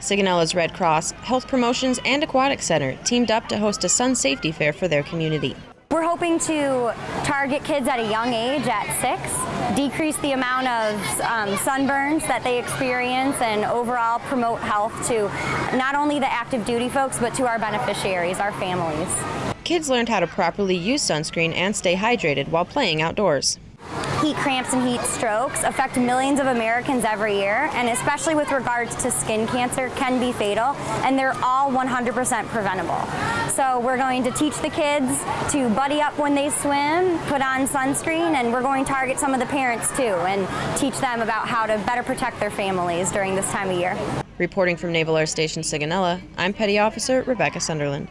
Sigonella's Red Cross, Health Promotions, and Aquatic Center teamed up to host a sun safety fair for their community. We're hoping to target kids at a young age, at six, decrease the amount of um, sunburns that they experience, and overall promote health to not only the active duty folks, but to our beneficiaries, our families. Kids learned how to properly use sunscreen and stay hydrated while playing outdoors. Heat cramps and heat strokes affect millions of Americans every year, and especially with regards to skin cancer, can be fatal, and they're all 100% preventable. So we're going to teach the kids to buddy up when they swim, put on sunscreen, and we're going to target some of the parents too and teach them about how to better protect their families during this time of year. Reporting from Naval Air Station Sigonella, I'm Petty Officer Rebecca Sunderland.